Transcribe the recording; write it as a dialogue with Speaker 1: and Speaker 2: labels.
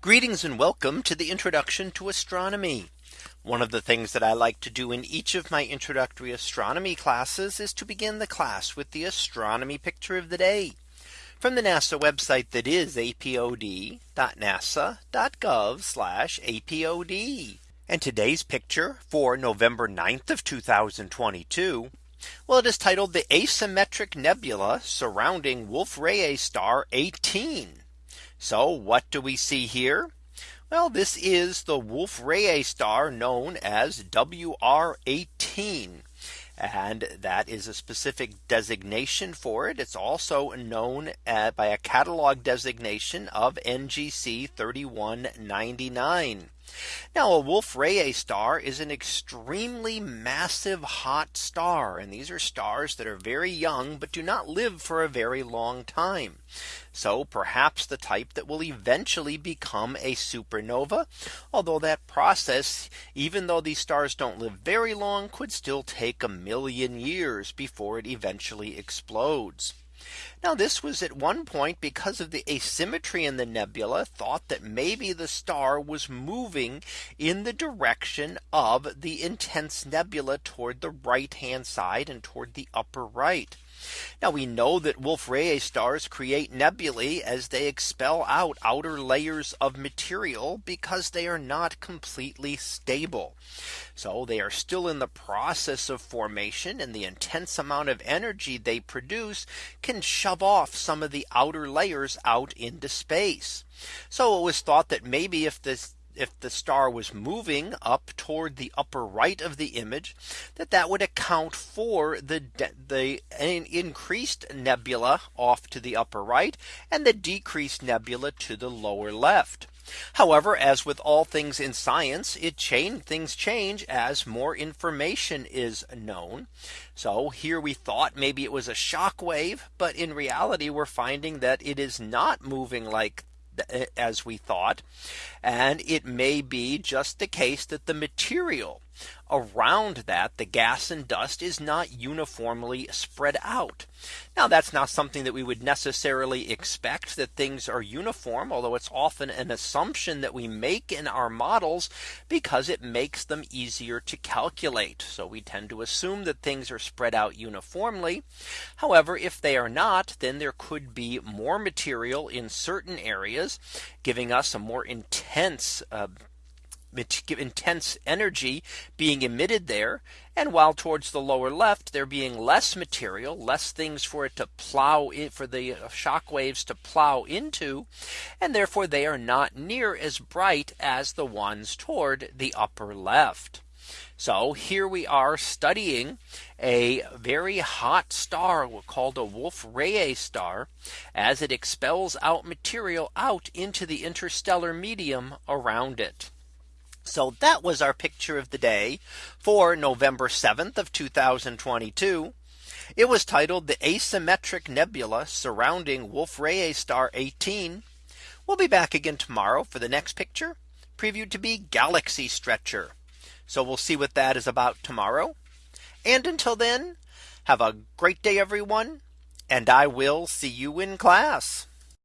Speaker 1: Greetings and welcome to the introduction to astronomy. One of the things that I like to do in each of my introductory astronomy classes is to begin the class with the astronomy picture of the day from the NASA website that is apod.nasa.gov apod. And today's picture for November 9th of 2022. Well, it is titled the asymmetric nebula surrounding Wolf Rayet star 18. So what do we see here? Well, this is the Wolf Rayet star known as WR18. And that is a specific designation for it. It's also known uh, by a catalog designation of NGC 3199. Now a Wolf Rayet star is an extremely massive hot star. And these are stars that are very young, but do not live for a very long time. So perhaps the type that will eventually become a supernova. Although that process, even though these stars don't live very long, could still take a million years before it eventually explodes. Now this was at one point because of the asymmetry in the nebula thought that maybe the star was moving in the direction of the intense nebula toward the right hand side and toward the upper right. Now we know that Wolf Rayet stars create nebulae as they expel out outer layers of material because they are not completely stable. So they are still in the process of formation and the intense amount of energy they produce can shove off some of the outer layers out into space. So it was thought that maybe if this if the star was moving up toward the upper right of the image that that would account for the the increased nebula off to the upper right and the decreased nebula to the lower left. However, as with all things in science, it change things change as more information is known. So here we thought maybe it was a shock wave, but in reality, we're finding that it is not moving like as we thought. And it may be just the case that the material around that the gas and dust is not uniformly spread out. Now that's not something that we would necessarily expect that things are uniform, although it's often an assumption that we make in our models because it makes them easier to calculate. So we tend to assume that things are spread out uniformly. However, if they are not, then there could be more material in certain areas, giving us a more intense uh, intense energy being emitted there. And while towards the lower left, there being less material, less things for it to plow in for the uh, shock waves to plow into. And therefore they are not near as bright as the ones toward the upper left. So here we are studying a very hot star called a Wolf Rayet star as it expels out material out into the interstellar medium around it. So that was our picture of the day for November 7th of 2022. It was titled the asymmetric nebula surrounding Wolf Rayet star 18. We'll be back again tomorrow for the next picture previewed to be galaxy stretcher. So we'll see what that is about tomorrow. And until then, have a great day, everyone. And I will see you in class.